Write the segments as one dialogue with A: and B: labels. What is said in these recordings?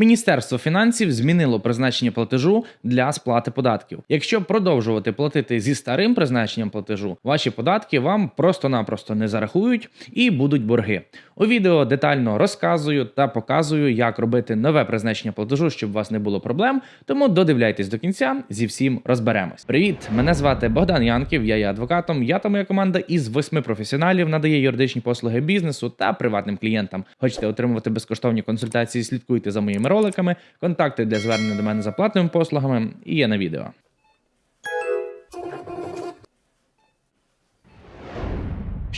A: Міністерство фінансів змінило призначення платежу для сплати податків. Якщо продовжувати платити зі старим призначенням платежу, ваші податки вам просто-напросто не зарахують і будуть борги. У відео детально розказую та показую, як робити нове призначення платежу, щоб у вас не було проблем. Тому додивляйтесь до кінця, зі всім розберемось. Привіт, мене звати Богдан Янків. Я є адвокатом. Я та моя команда із восьми професіоналів надає юридичні послуги бізнесу та приватним клієнтам. Хочете отримувати безкоштовні консультації? Слідкуйте за моїми роликами. Контакти для звернення до мене за платними послугами і є на відео.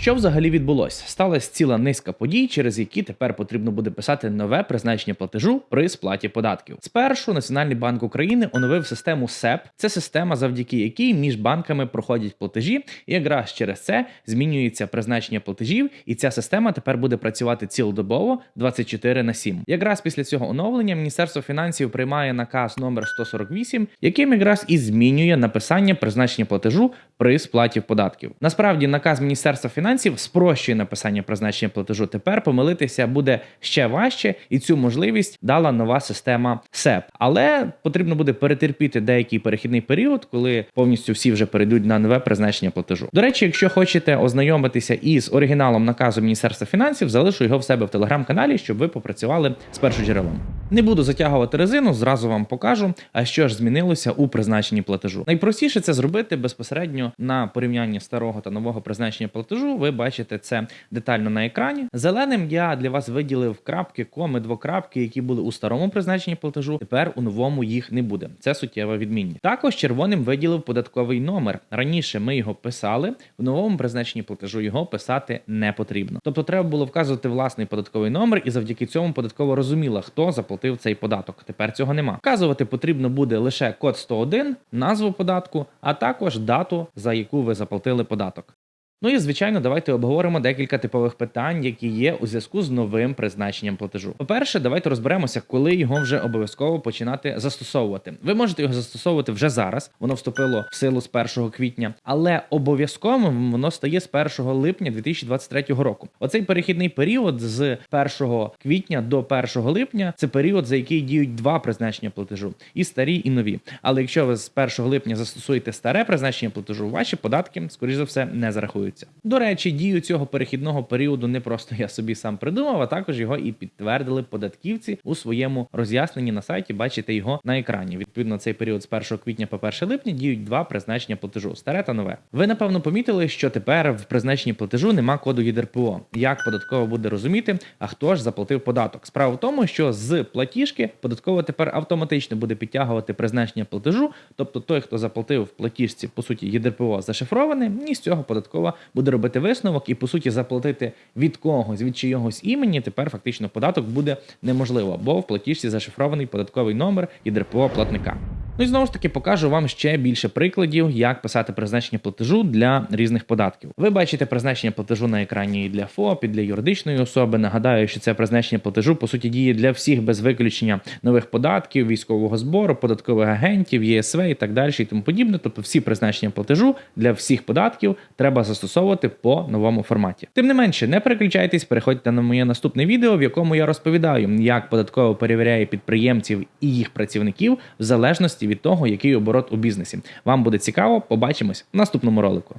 A: Що взагалі відбулося? Сталася ціла низка подій, через які тепер потрібно буде писати нове призначення платежу при сплаті податків. Спершу Національний банк України оновив систему СЕП. Це система, завдяки якій між банками проходять платежі, і якраз через це змінюється призначення платежів, і ця система тепер буде працювати цілодобово 24 на 7. Якраз після цього оновлення Міністерство фінансів приймає наказ номер 148, яким якраз і змінює написання призначення платежу при сплаті податків. Насправді, наказ Міністерства фінансів спрощує написання призначення платежу. Тепер помилитися буде ще важче, і цю можливість дала нова система СЕП. Але потрібно буде перетерпіти деякий перехідний період, коли повністю всі вже перейдуть на нове призначення платежу. До речі, якщо хочете ознайомитися із оригіналом наказу Міністерства фінансів, залишу його в себе в телеграм-каналі, щоб ви попрацювали з першоджерелом. Не буду затягувати резину, зразу вам покажу, а що ж змінилося у призначенні платежу. Найпростіше це зробити безпосередньо на порівнянні старого та нового призначення платежу. Ви бачите це детально на екрані. Зеленим я для вас виділив крапки, коми, двокрапки, які були у старому призначенні платежу. Тепер у новому їх не буде. Це суттєва відмінність. Також червоним виділив податковий номер. Раніше ми його писали, в новому призначенні платежу його писати не потрібно. Тобто треба було вказувати власний податковий номер, і завдяки цьому податково розуміла, хто заплатив цей податок. Тепер цього нема. Вказувати потрібно буде лише код 101, назву податку, а також дату, за яку ви заплатили податок. Ну і звичайно, давайте обговоримо декілька типових питань, які є у зв'язку з новим призначенням платежу. По-перше, давайте розберемося, коли його вже обов'язково починати застосовувати. Ви можете його застосовувати вже зараз. Воно вступило в силу з 1 квітня, але обов'язковим воно стає з 1 липня 2023 року. Оцей перехідний період з 1 квітня до 1 липня це період, за який діють два призначення платежу: і старі, і нові. Але якщо ви з 1 липня застосуєте старе призначення платежу, ваші податки, скоріш за все, не зарахуються. До речі, дію цього перехідного періоду не просто я собі сам придумав, а також його і підтвердили податківці у своєму роз'ясненні на сайті. Бачите його на екрані. Відповідно, цей період з 1 квітня по 1 липня діють два призначення платежу старе та нове. Ви напевно помітили, що тепер в призначенні платежу нема коду ЄДРПО. Як податково буде розуміти, а хто ж заплатив податок? Справа в тому, що з платіжки податково тепер автоматично буде підтягувати призначення платежу, тобто той, хто заплатив в платіжці, по суті, ЄДРПО зашифроване, і з цього податкова буде робити висновок і по суті заплатити від когось, від чийогось імені. Тепер фактично податок буде неможливо, бо в платіжці зашифрований податковий номер і ДРПО платника. Ну і знову ж таки покажу вам ще більше прикладів, як писати призначення платежу для різних податків. Ви бачите призначення платежу на екрані і для ФОП, і для юридичної особи. Нагадаю, що це призначення платежу по суті діє для всіх без виключення нових податків, військового збору, податкових агентів, ЄСВ і так далі, і тому подібне. Тобто всі призначення платежу для всіх податків треба застосовувати по новому форматі. Тим не менше, не переключайтесь, переходьте на моє наступне відео, в якому я розповідаю, як податково перевіряє підприємців і їх працівників в залежності від того, який оборот у бізнесі. Вам буде цікаво, побачимось в наступному ролику.